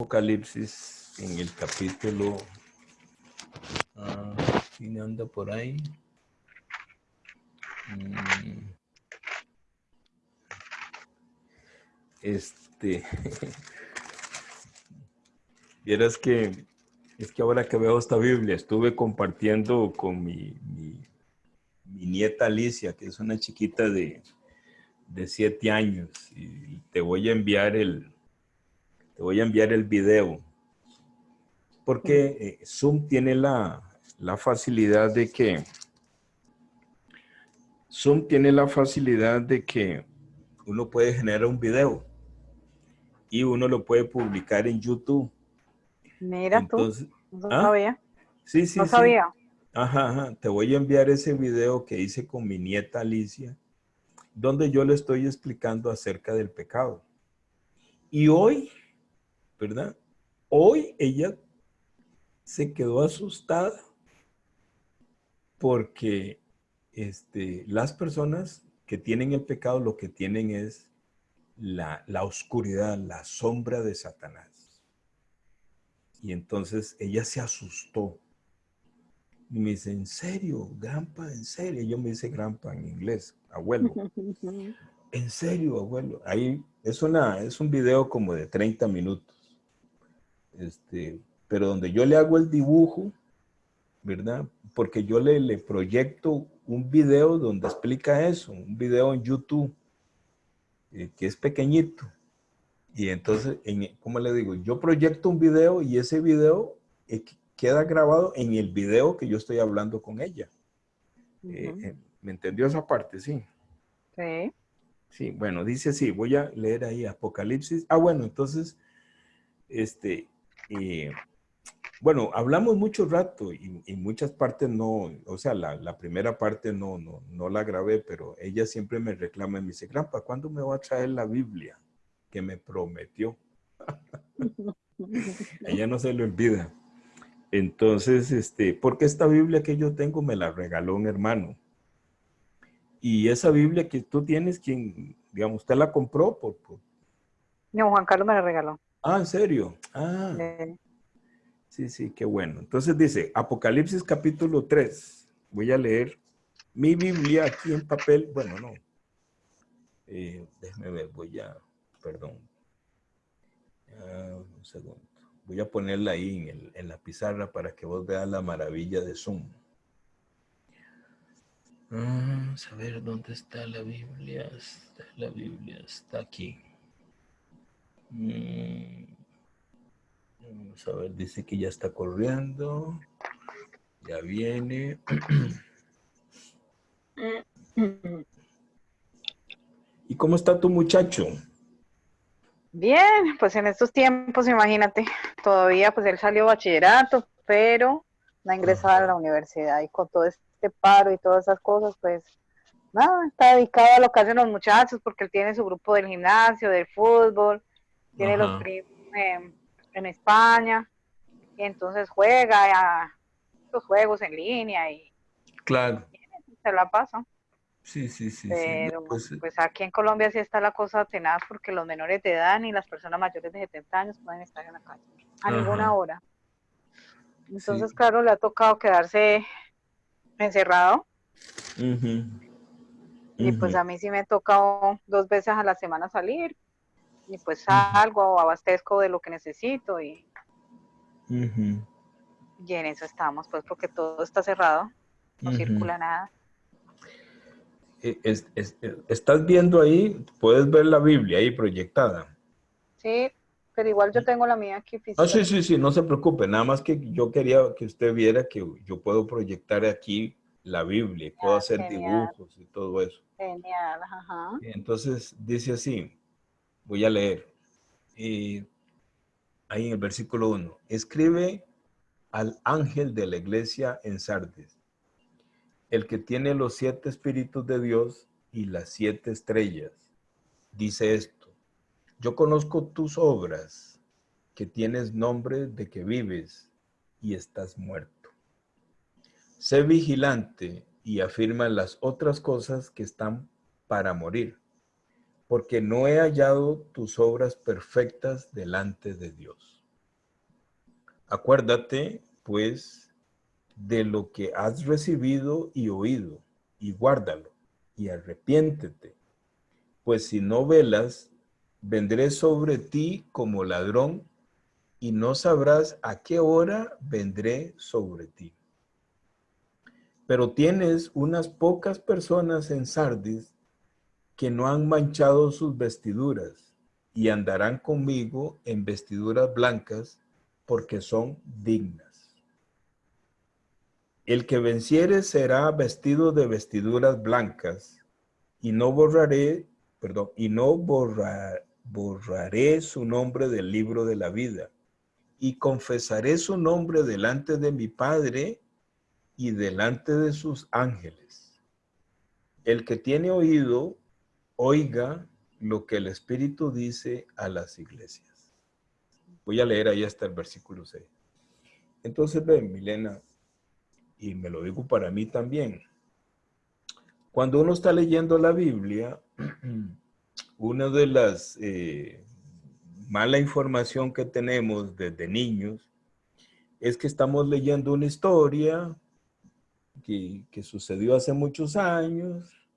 Apocalipsis en el capítulo, ah, ¿quién anda por ahí? Mm. Este, vieras que, es que ahora que veo esta Biblia, estuve compartiendo con mi, mi, nieta Alicia, que es una chiquita de, de siete años, y te voy a enviar el, te voy a enviar el video. Porque eh, Zoom tiene la, la facilidad de que Zoom tiene la facilidad de que uno puede generar un video y uno lo puede publicar en YouTube. Mira tú, no ¿ah? sabía. Sí, sí, No sabía. Ajá, ajá, te voy a enviar ese video que hice con mi nieta Alicia, donde yo le estoy explicando acerca del pecado. Y hoy ¿verdad? Hoy ella se quedó asustada porque este, las personas que tienen el pecado lo que tienen es la, la oscuridad, la sombra de Satanás. Y entonces ella se asustó. Y me dice, ¿en serio? Grampa, ¿en serio? Yo me dice Grampa en inglés, abuelo. ¿En serio, abuelo? Ahí es, una, es un video como de 30 minutos este, pero donde yo le hago el dibujo, ¿verdad? Porque yo le, le proyecto un video donde explica eso, un video en YouTube, eh, que es pequeñito. Y entonces, en, ¿cómo le digo? Yo proyecto un video y ese video eh, queda grabado en el video que yo estoy hablando con ella. Eh, ¿Me entendió esa parte? Sí. Sí. Sí, bueno, dice así, voy a leer ahí Apocalipsis. Ah, bueno, entonces, este, y bueno, hablamos mucho rato y, muchas partes no, o sea, la, primera parte no, no, no la grabé, pero ella siempre me reclama y me dice, Grampa, ¿cuándo me va a traer la Biblia que me prometió? ella no se lo olvida. Entonces, este, porque esta Biblia que yo tengo me la regaló un hermano. Y esa Biblia que tú tienes, quien, digamos, usted la compró por, por... No, Juan Carlos me la regaló. Ah, ¿en serio? Ah. Sí, sí, qué bueno. Entonces dice, Apocalipsis capítulo 3. Voy a leer mi Biblia aquí en papel. Bueno, no. Eh, déjeme ver, voy a, perdón. un segundo. Voy a ponerla ahí en, en, la pizarra para que vos veas la maravilla de Zoom. Vamos a ver dónde está la Biblia. Está la Biblia, está aquí. Vamos a ver, dice que ya está corriendo. Ya viene. ¿Y cómo está tu muchacho? Bien, pues en estos tiempos, imagínate, todavía pues él salió bachillerato, pero no ha ingresado a la universidad y con todo este paro y todas esas cosas, pues nada, está dedicado a lo que hacen los muchachos porque él tiene su grupo del gimnasio, del fútbol, tiene los primos en España, y entonces juega a los juegos en línea y claro. se la pasa. Sí, sí, sí. Pero pues, pues, aquí en Colombia sí está la cosa tenaz porque los menores de edad ni las personas mayores de 70 años pueden estar en la calle a ninguna hora. Entonces, claro, le ha tocado quedarse encerrado. Y pues a mí sí me ha tocado dos veces a la semana salir, y pues salgo o abastezco de lo que necesito y, y en eso estamos, pues porque todo está cerrado, no circula nada. Eh, estás viendo ahí, puedes ver la Biblia ahí proyectada. Sí, pero igual yo tengo la mía aquí física. Ah, sí, sí, sí, no se preocupe, nada más que yo quería que usted viera que yo puedo proyectar aquí la Biblia, puedo ah, hacer dibujos y todo eso. Genial, ajá. Entonces dice así, Voy a leer. ahí en el versículo 1. Escribe al ángel de la iglesia en Sardes, el que tiene los siete espíritus de Dios y las siete estrellas. Dice esto, yo conozco tus obras, que tienes nombre de que vives y estás muerto. Sé vigilante y afirma las otras cosas que están para morir porque no he hallado tus obras perfectas delante de Dios. Acuérdate, pues, de lo que has recibido y oído, y guárdalo, y arrepiéntete. Pues si no velas, vendré sobre ti como ladrón, y no sabrás a qué hora vendré sobre ti. Pero tienes unas pocas personas en Sardis que no han manchado sus vestiduras y andarán conmigo en vestiduras blancas porque son dignas. El que venciere será vestido de vestiduras blancas y no borraré, perdón, y no borraré su nombre del libro de la vida y confesaré su nombre delante de mi Padre y delante de sus ángeles. El que tiene oído, oiga lo que el Espíritu dice a las iglesias. Voy a leer ahí hasta el versículo 6. Entonces, ven, Milena, y me lo digo para mí también. Cuando uno está leyendo la Biblia, una de las eh, mala información que tenemos desde niños es que estamos leyendo una historia que, sucedió hace muchos años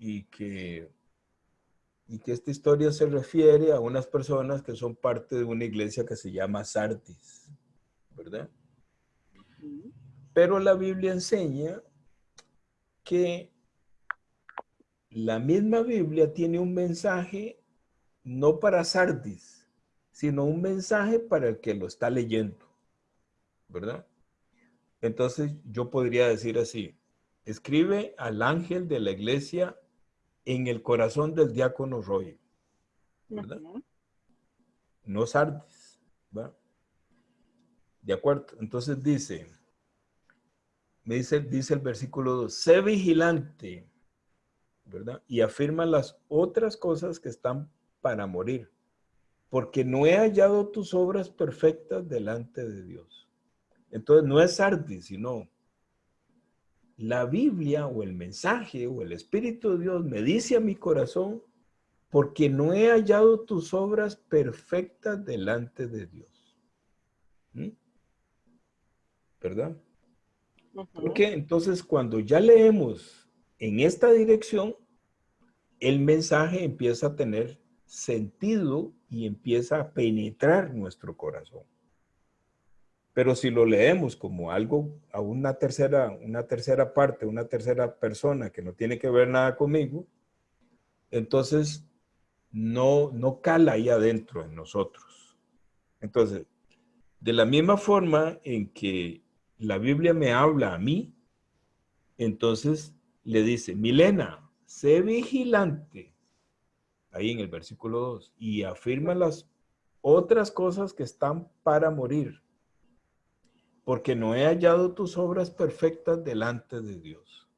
y que, y que esta historia se refiere a unas personas que son parte de una iglesia que se llama Sardis, ¿verdad? Pero la Biblia enseña que la misma Biblia tiene un mensaje no para Sardis, sino un mensaje para el que lo está leyendo, ¿verdad? Entonces yo podría decir así, escribe al ángel de la iglesia en el corazón del diácono Roy. ¿verdad? No Sardis, ¿va? De acuerdo, entonces dice, me dice, dice el versículo 2, sé vigilante, ¿verdad? Y afirma las otras cosas que están para morir, porque no he hallado tus obras perfectas delante de Dios. Entonces no es Sardis, sino la Biblia o el mensaje o el Espíritu de Dios me dice a mi corazón, porque no he hallado tus obras perfectas delante de Dios. ¿Mm? ¿Verdad? Porque entonces cuando ya leemos en esta dirección, el mensaje empieza a tener sentido y empieza a penetrar nuestro corazón. Pero si lo leemos como algo a una tercera, una tercera parte, una tercera persona que no tiene que ver nada conmigo, entonces no, no cala ahí adentro en nosotros. Entonces, de la misma forma en que la Biblia me habla a mí, entonces le dice, Milena, sé vigilante, ahí en el versículo 2, y afirma las otras cosas que están para morir porque no he hallado tus obras perfectas delante de Dios.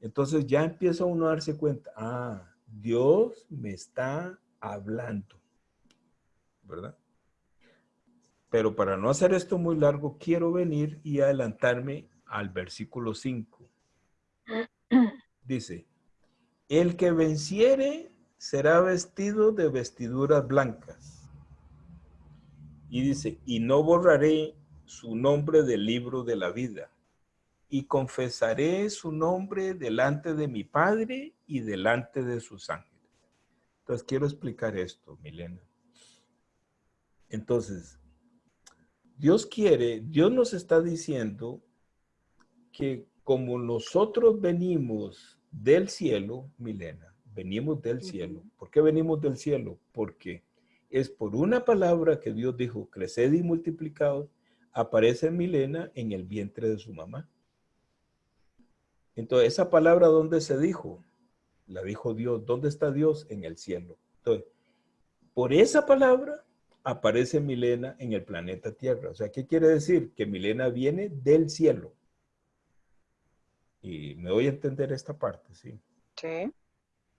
Entonces ya empieza uno a darse cuenta, ah, Dios me está hablando, ¿verdad? Pero para no hacer esto muy largo, quiero venir y adelantarme al versículo 5. Dice, el que venciere será vestido de vestiduras blancas. Y dice, y no borraré su nombre del libro de la vida y confesaré su nombre delante de mi Padre y delante de sus ángeles. Entonces quiero explicar esto, Milena. Entonces, Dios quiere, Dios nos está diciendo que como nosotros venimos del cielo, Milena, venimos del cielo. ¿Por qué venimos del cielo? Porque es por una palabra que Dios dijo, creced y multiplicados, aparece Milena en el vientre de su mamá. Entonces, esa palabra, ¿dónde se dijo? La dijo Dios. ¿Dónde está Dios? En el cielo. Entonces, por esa palabra aparece Milena en el planeta Tierra. O sea, ¿qué quiere decir? Que Milena viene del cielo. Y me voy a entender esta parte, ¿sí? Sí.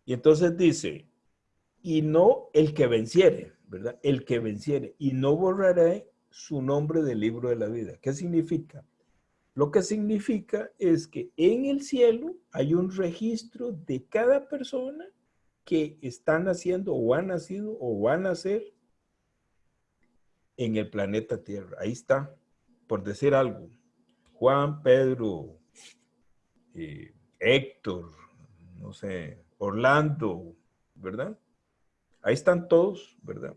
Y entonces dice, y no el que venciere, ¿verdad? El que venciere. Y no borraré su nombre del libro de la vida. ¿Qué significa? Lo que significa es que en el cielo hay un registro de cada persona que está naciendo o ha nacido o van a nacer en el planeta Tierra. Ahí está, por decir algo. Juan, Pedro, eh, Héctor, no sé, Orlando, ¿verdad? Ahí están todos, ¿verdad?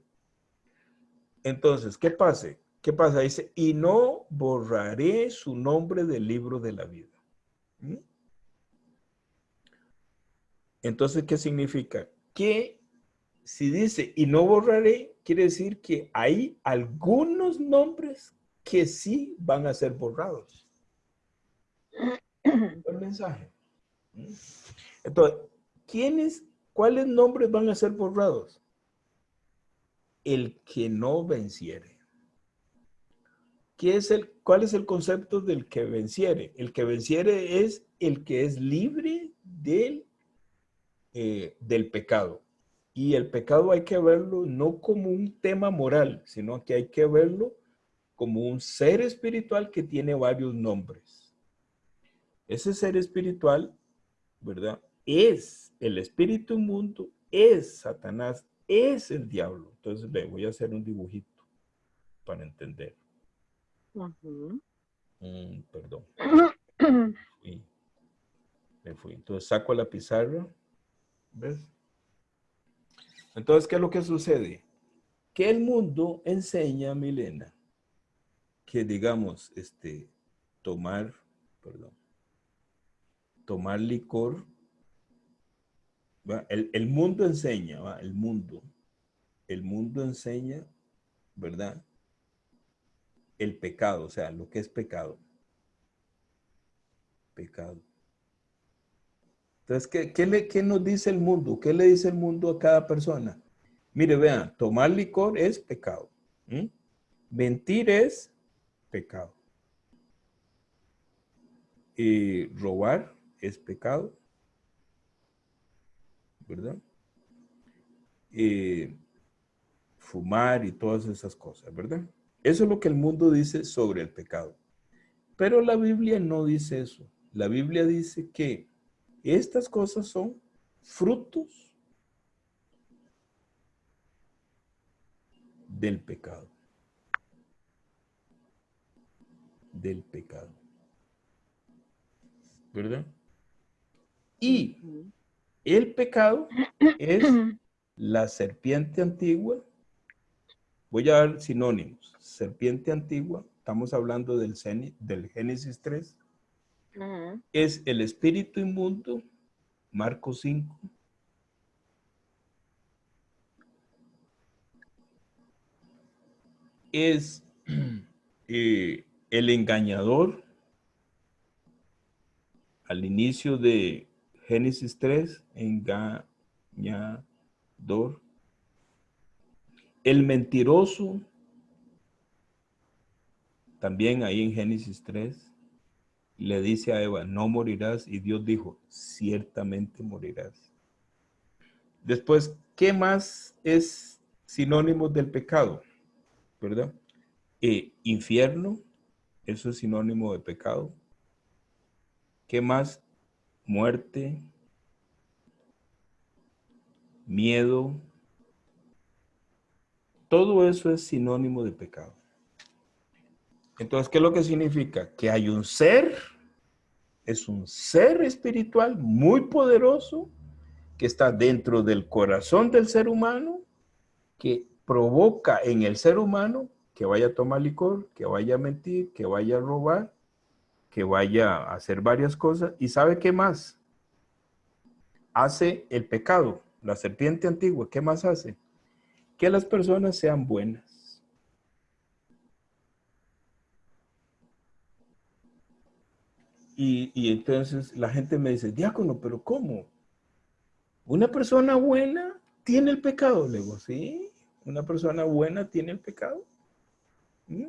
Entonces, ¿qué pasa? ¿Qué pasa? Dice, y no borraré su nombre del libro de la vida. ¿Mm? Entonces, ¿qué significa? Que si dice, y no borraré, quiere decir que hay algunos nombres que sí van a ser borrados. El mensaje. ¿Mm? Entonces, ¿quiénes, cuáles nombres van a ser borrados? El que no venciere. ¿Qué es el, ¿Cuál es el concepto del que venciere? El que venciere es el que es libre del, eh, del pecado. Y el pecado hay que verlo no como un tema moral, sino que hay que verlo como un ser espiritual que tiene varios nombres. Ese ser espiritual, ¿verdad? Es el espíritu inmundo, es Satanás, es el diablo. Entonces, le voy a hacer un dibujito para entender. Mm, perdón. Me fui. Entonces saco la pizarra. ¿Ves? Entonces, ¿qué es lo que sucede? Que el mundo enseña, Milena, que digamos, este, tomar, perdón, tomar licor, el, el, mundo enseña, ¿va? el mundo, el mundo enseña, ¿verdad? El pecado, o sea, lo que es pecado. Pecado. Entonces, ¿qué, le, ¿qué, nos dice el mundo? ¿Qué le dice el mundo a cada persona? Mire, vean, tomar licor es pecado. Mentir es pecado. Y robar es pecado. ¿Verdad? Y fumar y todas esas cosas, ¿verdad? Eso es lo que el mundo dice sobre el pecado. Pero la Biblia no dice eso. La Biblia dice que estas cosas son frutos del pecado. Del pecado. ¿Verdad? Y el pecado es la serpiente antigua. Voy a dar sinónimos serpiente antigua, estamos hablando del, del Génesis 3, es el espíritu inmundo, Marcos 5. Es eh, el engañador al inicio de Génesis 3, engañador. El mentiroso también ahí en Génesis 3 le dice a Eva, no morirás. Y Dios dijo, ciertamente morirás. Después, ¿qué más es sinónimo del pecado? ¿Verdad? Eh, infierno, eso es sinónimo de pecado. ¿Qué más? Muerte, miedo. Todo eso es sinónimo de pecado. Entonces, ¿qué es lo que significa? Que hay un ser, es un ser espiritual muy poderoso que está dentro del corazón del ser humano, que provoca en el ser humano que vaya a tomar licor, que vaya a mentir, que vaya a robar, que vaya a hacer varias cosas. ¿Y sabe qué más? Hace el pecado, la serpiente antigua, ¿qué más hace? Que las personas sean buenas Y, entonces la gente me dice, diácono, pero ¿cómo? ¿Una persona buena tiene el pecado? Le digo, sí, una persona buena tiene el pecado. ¿Mm?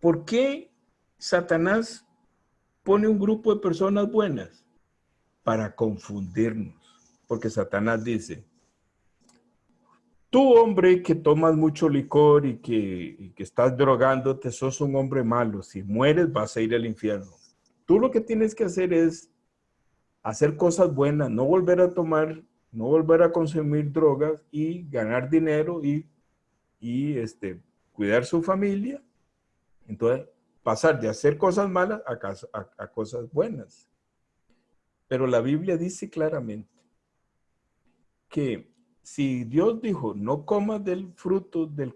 ¿Por qué Satanás pone un grupo de personas buenas? Para confundirnos. Porque Satanás dice, tú hombre que tomas mucho licor y que, y que estás drogándote, sos un hombre malo. Si mueres vas a ir al infierno. Tú lo que tienes que hacer es hacer cosas buenas, no volver a tomar, no volver a consumir drogas y ganar dinero y, y este, cuidar su familia, entonces pasar de hacer cosas malas a, a cosas buenas. Pero la Biblia dice claramente que si Dios dijo, no comas del fruto del,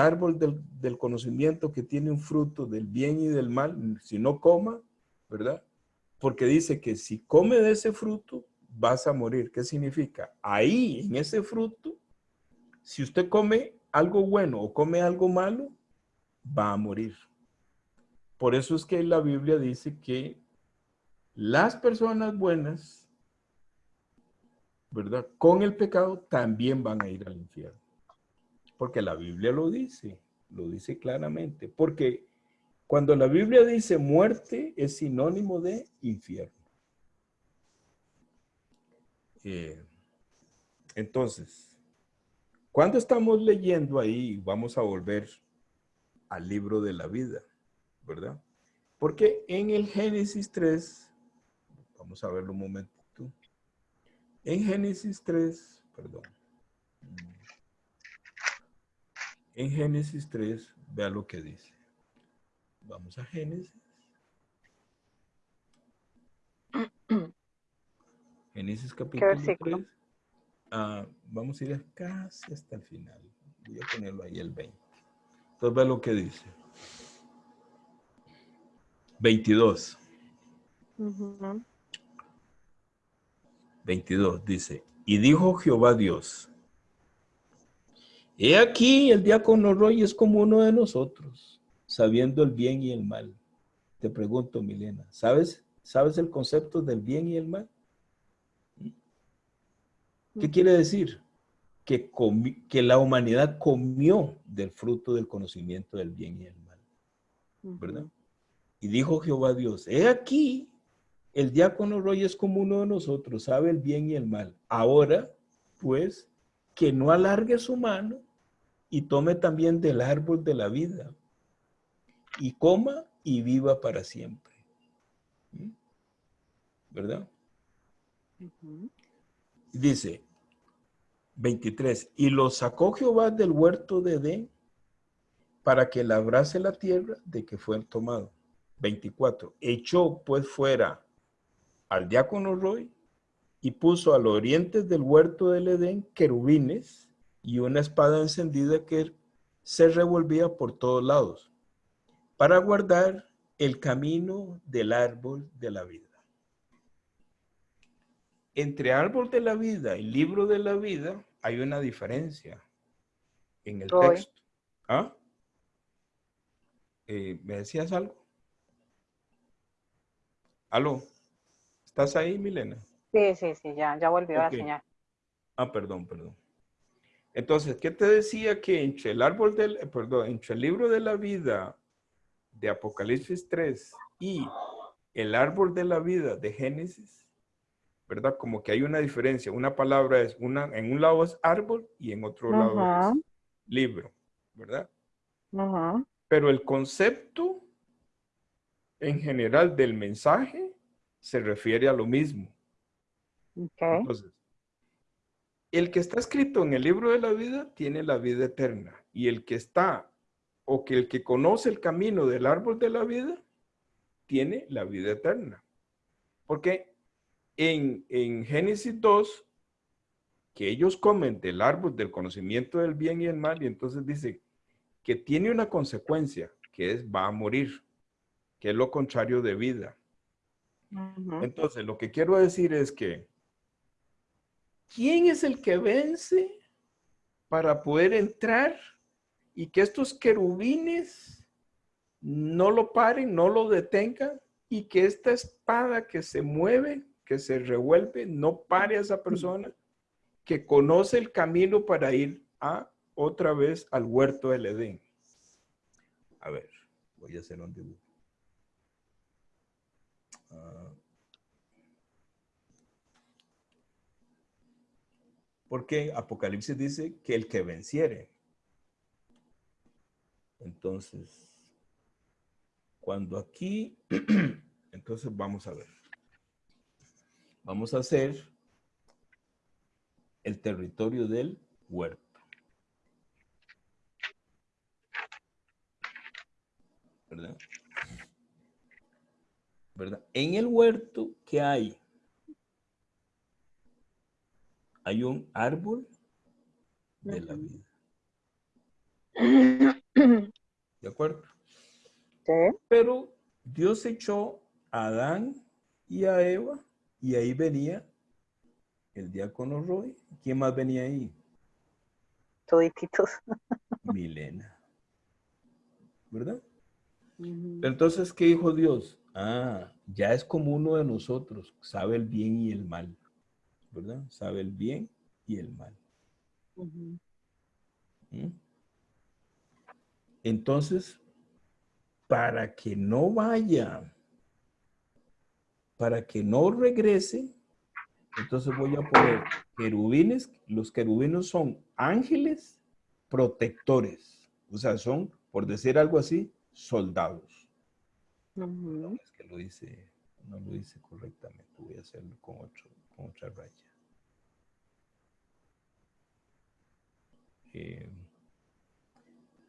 árbol del, del, conocimiento que tiene un fruto del bien y del mal, si no coma, ¿verdad? Porque dice que si come de ese fruto, vas a morir. ¿Qué significa? Ahí, en ese fruto, si usted come algo bueno o come algo malo, va a morir. Por eso es que la Biblia dice que las personas buenas ¿verdad? Con el pecado también van a ir al infierno. Porque la Biblia lo dice, lo dice claramente. Porque cuando la Biblia dice muerte es sinónimo de infierno. Eh, entonces, cuando estamos leyendo ahí, vamos a volver al libro de la vida, ¿verdad? Porque en el Génesis 3, vamos a verlo un momento. En Génesis 3, perdón. En Génesis 3, vea lo que dice. Vamos a Génesis. Génesis capítulo 3. Ah, vamos a ir casi hasta el final. Voy a ponerlo ahí el 20. Entonces vea lo que dice. 22. 22 dice, y dijo Jehová Dios, he aquí el diácono Roy es como uno de nosotros, sabiendo el bien y el mal. Te pregunto, Milena, ¿sabes, ¿sabes el concepto del bien y el mal? ¿Qué quiere decir? Que, que la humanidad comió del fruto del conocimiento del bien y el mal. ¿Verdad? Y dijo Jehová Dios, he aquí el diácono Roy es como uno de nosotros, sabe el bien y el mal. Ahora, pues, que no alargue su mano y tome también del árbol de la vida y coma y viva para siempre. ¿Mm? ¿Verdad? Dice 23, y lo sacó Jehová del huerto de Edén para que labrase la tierra de que fue tomado. 24, echó pues fuera al diácono Roy y puso al oriente del huerto del Edén querubines y una espada encendida que se revolvía por todos lados para guardar el camino del árbol de la vida. Entre árbol de la vida y libro de la vida hay una diferencia en el texto. ¿Ah? Eh, ¿Me decías algo? ¿Aló? ¿Estás ahí, Milena? Sí, sí, sí, ya, ya volvió a la señal. Ah, perdón, perdón. Entonces, ¿qué te decía que entre el árbol del, perdón, entre el libro de la vida de Apocalipsis 3 y el árbol de la vida de Génesis, ¿verdad? Como que hay una diferencia. Una palabra es, una, en un lado es árbol y en otro lado es libro, ¿verdad? Pero el concepto en general del mensaje se refiere a lo mismo. Entonces, el que está escrito en el libro de la vida tiene la vida eterna y el que está o que el que conoce el camino del árbol de la vida tiene la vida eterna. Porque en, en Génesis 2, que ellos comen del árbol del conocimiento del bien y el mal, y entonces dice que tiene una consecuencia, que es va a morir, que es lo contrario de vida. Entonces, lo que quiero decir es que, ¿quién es el que vence para poder entrar y que estos querubines no lo paren, no lo detengan y que esta espada que se mueve, que se revuelve, no pare a esa persona que conoce el camino para ir a otra vez al huerto del Edén? A ver, voy a hacer un dibujo. Porque Apocalipsis dice que el que venciere. Entonces, cuando aquí, entonces vamos a ver. Vamos a hacer el territorio del huerto. ¿verdad? ¿Verdad? En el huerto, ¿qué hay? Hay un árbol de la vida. ¿De acuerdo? Sí. Pero Dios echó a Adán y a Eva y ahí venía el diácono Roy. ¿Quién más venía ahí? Todititos. Milena. ¿Verdad? Entonces, ¿qué dijo Dios? Ah, ya es como uno de nosotros, sabe el bien y el mal, ¿verdad? Sabe el bien y el mal. ¿Mm? Entonces, para que no vaya, para que no regrese, entonces voy a poner querubines. Los querubines son ángeles protectores. O sea, son, por decir algo así, soldados. No, es que lo dice, no lo dice correctamente. Voy a hacerlo con, otro, con otra raya. Eh,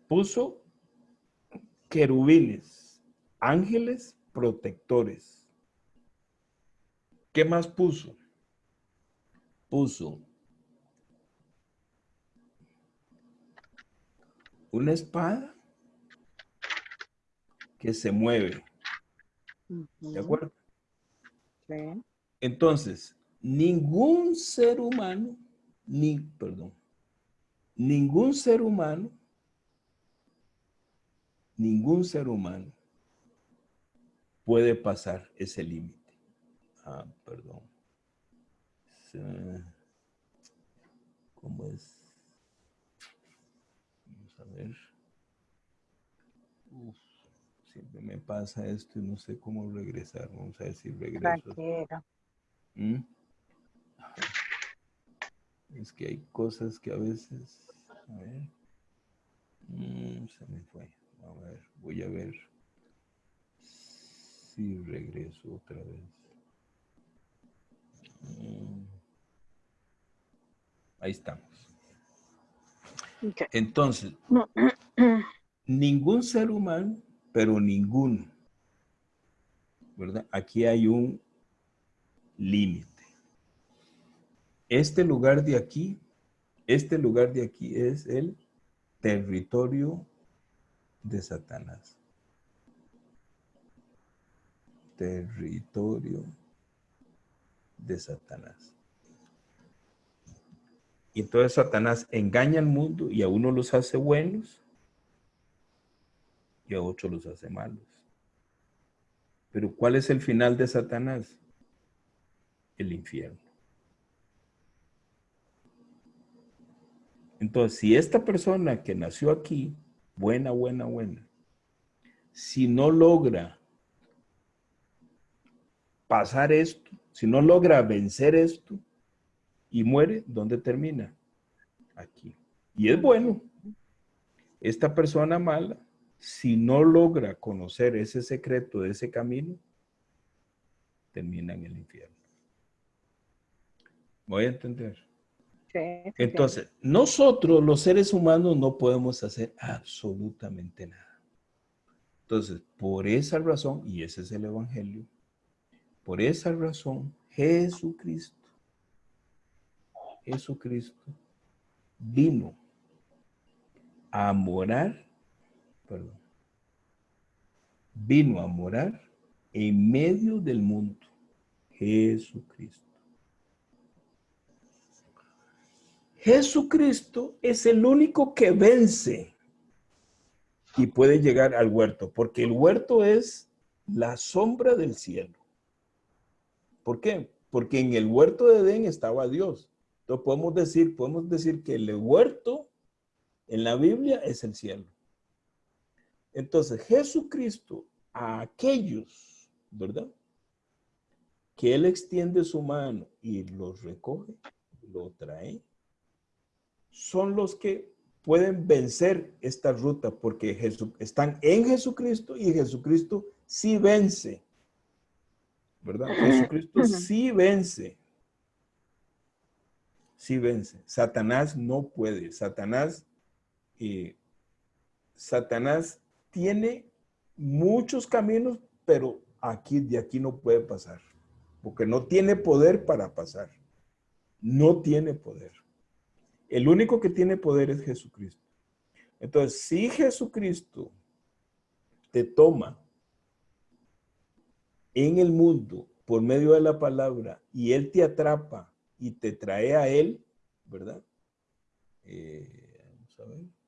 puso querubines, ángeles protectores. ¿Qué más puso? Puso una espada que se mueve. ¿De acuerdo? Sí. Entonces, ningún ser humano, ni, perdón, ningún ser humano, ningún ser humano puede pasar ese límite. Ah, perdón. ¿Cómo es? Vamos a ver. Uf, siempre me pasa esto y no sé cómo regresar. Vamos a ver si regreso. ¿Mm? Es que hay cosas que a veces... A ver. Mm, se me fue. A ver, voy a ver si regreso otra vez. Mm. Ahí estamos. Entonces, ningún ser humano, pero ninguno, ¿verdad? Aquí hay un límite. Este lugar de aquí, este lugar de aquí es el territorio de Satanás. Territorio de Satanás. Y entonces Satanás engaña al mundo y a uno los hace buenos y a otros los hace malos. Pero ¿cuál es el final de Satanás? El infierno. Entonces, si esta persona que nació aquí, buena, buena, buena, si no logra pasar esto, si no logra vencer esto y muere, ¿dónde termina? Aquí. Y es bueno. Esta persona mala, si no logra conocer ese secreto de ese camino, termina en el infierno. Voy a entender. Sí, sí, Entonces, nosotros los seres humanos no podemos hacer absolutamente nada. Entonces, por esa razón, y ese es el Evangelio, por esa razón, Jesucristo, Jesucristo vino a morar, perdón, vino a morar en medio del mundo, Jesucristo. Jesucristo es el único que vence y puede llegar al huerto, porque el huerto es la sombra del cielo. ¿Por qué? Porque en el huerto de Edén estaba Dios. Entonces podemos decir, podemos decir que el huerto en la Biblia es el cielo. Entonces Jesucristo a aquellos, ¿verdad? Que Él extiende su mano y los recoge, lo trae, son los que pueden vencer esta ruta porque están en Jesucristo y Jesucristo sí vence. ¿Verdad? Jesucristo sí vence. Sí vence. Satanás no puede. Satanás, eh, Satanás tiene muchos caminos, pero aquí, de aquí no puede pasar, porque no tiene poder para pasar. No tiene poder. El único que tiene poder es Jesucristo. Entonces, si Jesucristo te toma en el mundo por medio de la palabra y Él te atrapa y te trae a Él, ¿verdad? Eh, vamos a ver.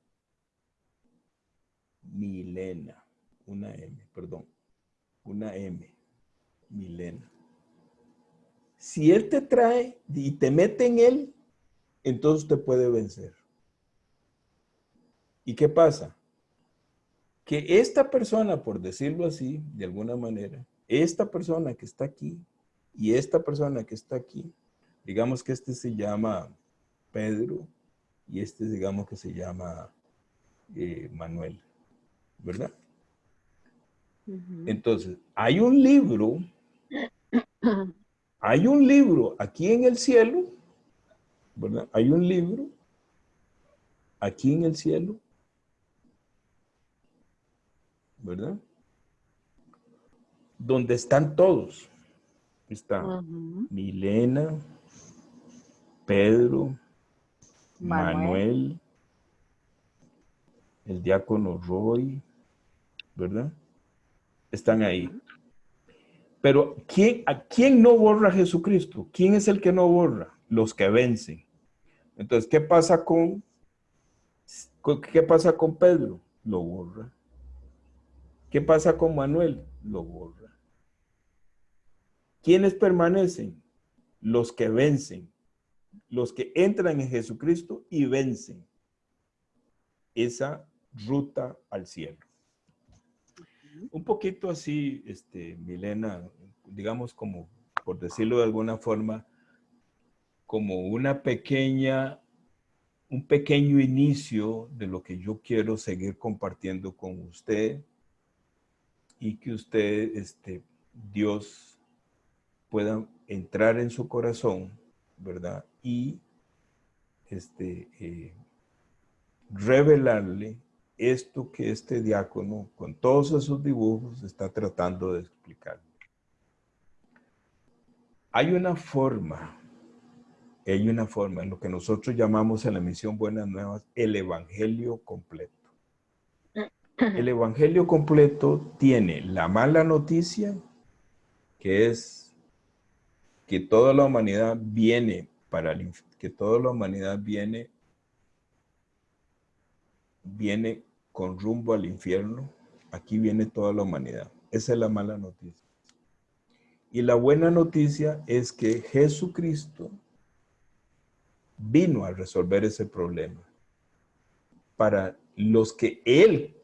Milena, una M, perdón, una M, Milena. Si Él te trae y te mete en Él, entonces te puede vencer. ¿Y qué pasa? Que esta persona, por decirlo así, de alguna manera, esta persona que está aquí y esta persona que está aquí, digamos que este se llama Pedro y este digamos que se llama eh, Manuel, ¿verdad? Entonces, hay un libro, hay un libro aquí en el cielo, ¿verdad? Hay un libro aquí en el cielo, ¿verdad? donde están todos. Está Milena, Pedro, Manuel. el diácono Roy, ¿verdad? Están ahí. Pero ¿quién, ¿a quién no borra Jesucristo? ¿Quién es el que no borra? Los que vencen. Entonces, ¿qué pasa con, qué pasa con Pedro? Lo borra. ¿Qué pasa con Manuel? Lo borra. ¿Quiénes permanecen? Los que vencen, los que entran en Jesucristo y vencen esa ruta al cielo. Un poquito así, este, Milena, digamos como, por decirlo de alguna forma, como una pequeña, un pequeño inicio de lo que yo quiero seguir compartiendo con usted y que usted, este, Dios puedan entrar en su corazón, ¿verdad? Y este, eh, revelarle esto que este diácono, con todos esos dibujos, está tratando de explicar. Hay una forma, hay una forma en lo que nosotros llamamos en la misión Buenas Nuevas, el Evangelio completo. El Evangelio completo tiene la mala noticia, que es que toda la humanidad viene para el, que toda la humanidad viene viene con rumbo al infierno, aquí viene toda la humanidad. Esa es la mala noticia. Y la buena noticia es que Jesucristo vino a resolver ese problema. Para los que Él,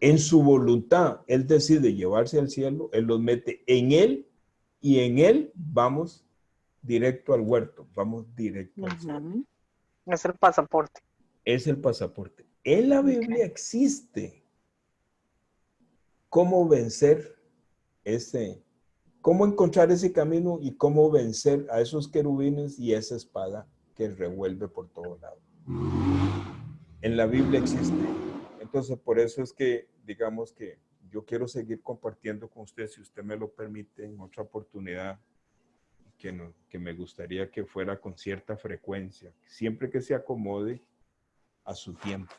en su voluntad, Él decide llevarse al cielo, Él los mete en Él y en él vamos directo al huerto, vamos directo al cielo. Es el pasaporte. Es el pasaporte. En la Biblia existe cómo vencer ese, cómo encontrar ese camino y cómo vencer a esos querubines y esa espada que revuelve por todos lados. En la Biblia existe. Entonces, por eso es que, digamos que yo quiero seguir compartiendo con usted, si usted me lo permite, en otra oportunidad, que, no, que me gustaría que fuera con cierta frecuencia, siempre que se acomode a su tiempo.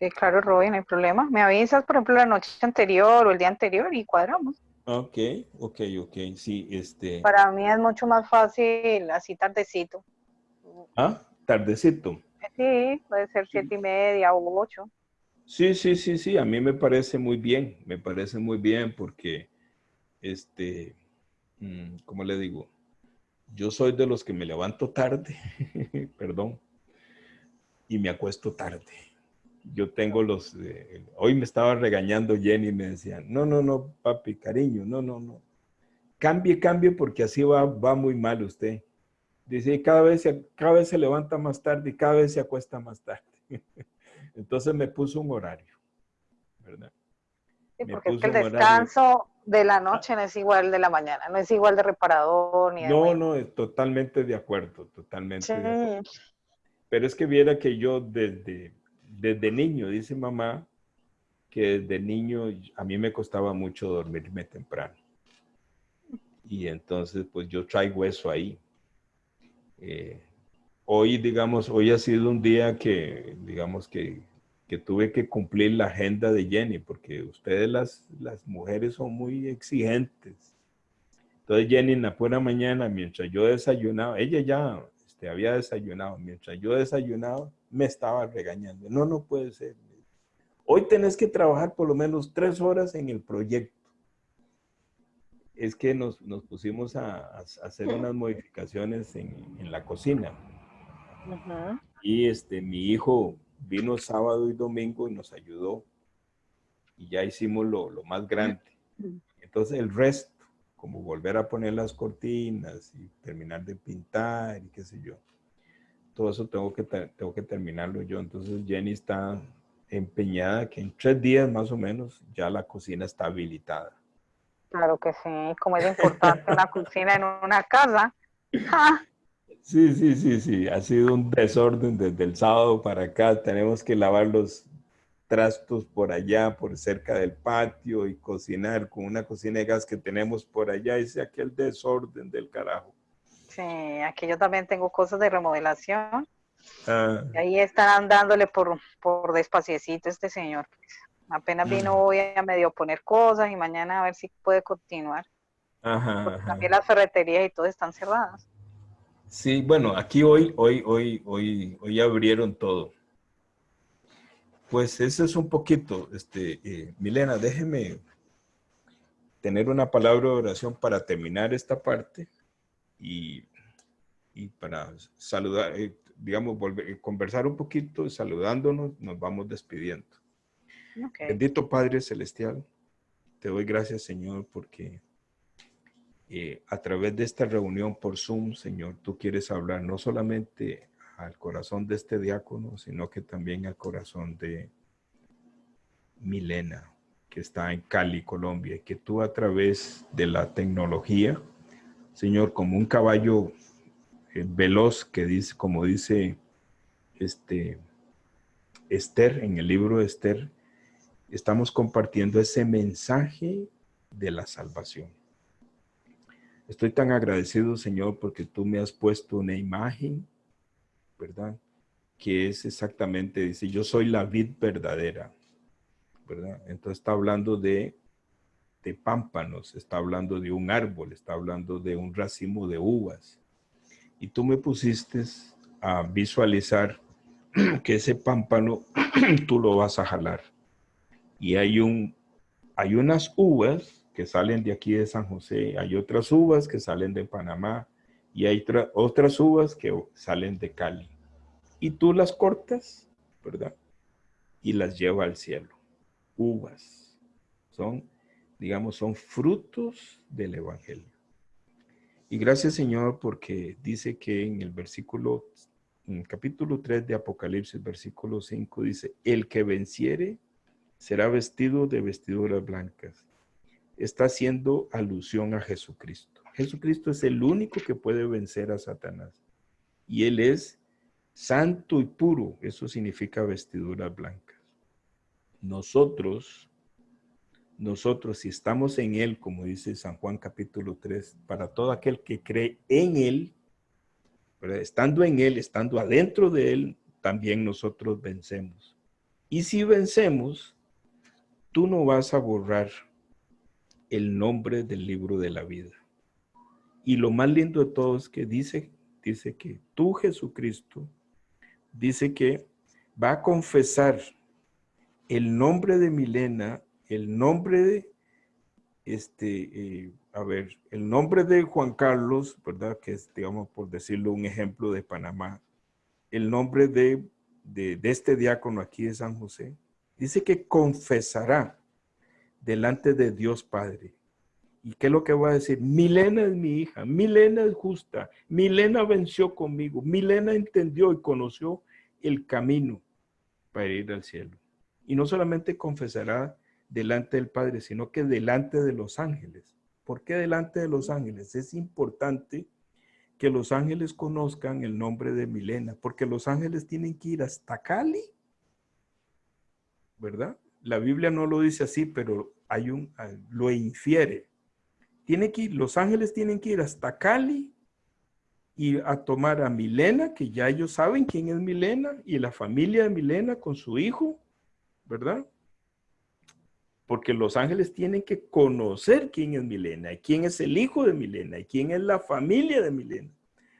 Sí, claro, Robin, no hay problema. Me avisas, por ejemplo, la noche anterior o el día anterior y cuadramos. Ok, ok, ok, sí, este... Para mí es mucho más fácil así tardecito. Ah, tardecito. Sí, puede ser siete y media o ocho. Sí, sí, sí, sí, a mí me parece muy bien, me parece muy bien porque, este, mm, ¿cómo le digo? Yo soy de los que me levanto tarde, perdón, y me acuesto tarde. Yo tengo los, eh, hoy me estaba regañando Jenny y me decía, no, no, no, papi, cariño, no, no, no. Cambie, cambie porque así va, va muy mal usted. Dice, cada vez, cada vez se levanta más tarde y cada vez se acuesta más tarde. Entonces me puso un horario, ¿verdad? Sí, porque es que el descanso de la noche no es igual de la mañana, no es igual de reparador ni de No, no, es totalmente de acuerdo, totalmente de acuerdo. Pero es que viera que yo desde, desde niño, dice mamá, que desde niño a mí me costaba mucho dormirme temprano. Y entonces, pues yo traigo eso ahí. Eh, hoy, digamos, hoy ha sido un día que, digamos, que, que, tuve que cumplir la agenda de Jenny, porque ustedes las, las mujeres son muy exigentes. Entonces Jenny en la buena mañana, mientras yo desayunaba, ella ya este, había desayunado, mientras yo desayunaba, me estaba regañando. No, no puede ser. Hoy tenés que trabajar por lo menos tres horas en el proyecto. Es que nos, nos pusimos a, hacer unas modificaciones en, en la cocina. Y este, mi hijo vino sábado y domingo y nos ayudó. Y ya hicimos lo, lo más grande. Entonces el resto, como volver a poner las cortinas y terminar de pintar y qué sé yo. Todo eso tengo que, tengo que terminarlo yo. Entonces Jenny está empeñada que en tres días más o menos ya la cocina está habilitada. Claro que sí, como es importante una cocina en una casa. Sí, sí, sí, sí, ha sido un desorden desde el sábado para acá. Tenemos que lavar los trastos por allá, por cerca del patio y cocinar con una cocina de gas que tenemos por allá. Ese aquel desorden del carajo. Sí, aquí yo también tengo cosas de remodelación Ah. Y ahí están dándole por, por despaciecito este señor. Apenas vino hoy a medio poner cosas y mañana a ver si puede continuar. También las ferreterías y todo están cerradas. Sí, bueno, aquí hoy, hoy, hoy, hoy, hoy abrieron todo. Pues eso es un poquito, este, eh, Milena, déjeme tener una palabra de oración para terminar esta parte y, y para saludar, eh, digamos, volver, eh, conversar un poquito, saludándonos, nos vamos despidiendo. Bendito Padre Celestial, te doy gracias, Señor, porque eh, a través de esta reunión por Zoom, Señor, tú quieres hablar no solamente al corazón de este diácono, sino que también al corazón de Milena, que está en Cali, Colombia, y que tú a través de la tecnología, Señor, como un caballo eh, veloz que dice, como dice este Esther, en el libro de Esther, estamos compartiendo ese mensaje de la salvación. Estoy tan agradecido, Señor, porque tú me has puesto una imagen, ¿verdad? Que es exactamente, dice, yo soy la vid verdadera, ¿verdad? Entonces está hablando de, de pámpanos, está hablando de un árbol, está hablando de un racimo de uvas y tú me pusiste a visualizar que ese pámpano tú lo vas a jalar. Y hay, un, hay unas uvas que salen de aquí de San José, hay otras uvas que salen de Panamá y hay otras uvas que salen de Cali. Y tú las cortas, ¿verdad? Y las lleva al cielo. Uvas. Son, digamos, son frutos del Evangelio. Y gracias Señor porque dice que en el versículo, en el capítulo 3 de Apocalipsis, versículo 5, dice, el que venciere será vestido de vestiduras blancas. Está haciendo alusión a Jesucristo. Jesucristo es el único que puede vencer a Satanás. Y Él es santo y puro. Eso significa vestiduras blancas. Nosotros nosotros si estamos en Él, como dice San Juan capítulo 3, para todo aquel que cree en Él, estando en Él, estando adentro de Él, también nosotros vencemos. Y si vencemos, tú no vas a borrar el nombre del libro de la vida. Y lo más lindo de todo es que dice, dice que tú, Jesucristo, dice que va a confesar el nombre de Milena el nombre de, este, eh, a ver, el nombre de Juan Carlos, ¿verdad? Que es, digamos, por decirlo, un ejemplo de Panamá. El nombre de, de, este diácono aquí de San José. Dice que confesará delante de Dios Padre. ¿Y qué es lo que va a decir? Milena es mi hija, Milena es justa, Milena venció conmigo, Milena entendió y conoció el camino para ir al cielo. Y no solamente confesará delante del Padre, sino que delante de los ángeles. ¿Por qué delante de los ángeles? Es importante que los ángeles conozcan el nombre de Milena, porque los ángeles tienen que ir hasta Cali, ¿verdad? la Biblia no lo dice así, pero hay un, ah, lo infiere. Tiene que ir, los ángeles tienen que ir hasta Cali y a tomar a Milena, que ya ellos saben quién es Milena, y la familia de Milena con su hijo, ¿verdad? Porque los ángeles tienen que conocer quién es Milena, quién es el hijo de Milena, y quién es la familia de Milena.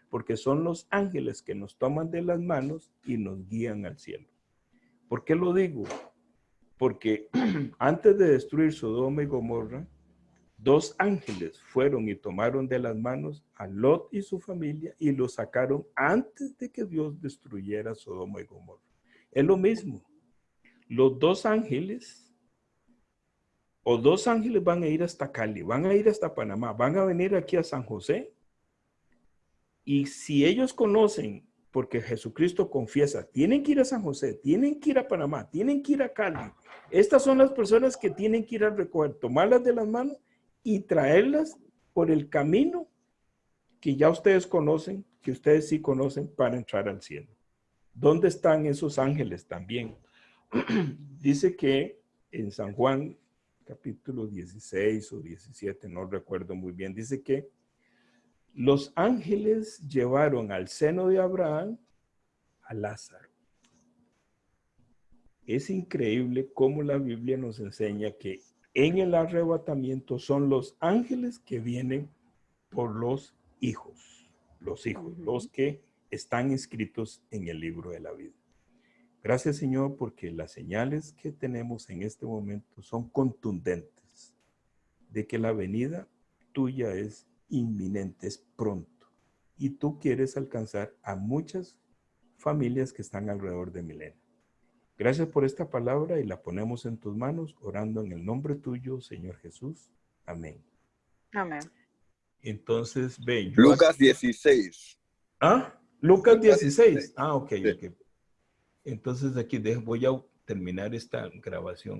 Porque son los ángeles que nos toman de las manos y nos guían al cielo. ¿Por qué lo digo? Porque antes de destruir Sodoma y Gomorra, dos ángeles fueron y tomaron de las manos a Lot y su familia y lo sacaron antes de que Dios destruyera Sodoma y Gomorra. Es lo mismo. Los dos ángeles o dos ángeles van a ir hasta Cali, van a ir hasta Panamá, van a venir aquí a San José. Y si ellos conocen porque Jesucristo confiesa, tienen que ir a San José, tienen que ir a Panamá, tienen que ir a Cali. Estas son las personas que tienen que ir al recoger, tomarlas de las manos y traerlas por el camino que ya ustedes conocen, que ustedes sí conocen para entrar al cielo. ¿Dónde están esos ángeles también? Dice que en San Juan capítulo 16 o 17, no recuerdo muy bien, dice que los ángeles llevaron al seno de Abraham a Lázaro. Es increíble cómo la Biblia nos enseña que en el arrebatamiento son los ángeles que vienen por los hijos, los hijos, los que están inscritos en el libro de la vida. Gracias Señor porque las señales que tenemos en este momento son contundentes de que la venida tuya es inminente, es pronto. Y tú quieres alcanzar a muchas familias que están alrededor de Milena. Gracias por esta palabra y la ponemos en tus manos, orando en el nombre tuyo, Señor Jesús. Amén. Amén. Entonces, ve. Lucas 16. ¿Ah? Lucas 16. Ah, ok, ok. Entonces aquí voy a terminar esta grabación.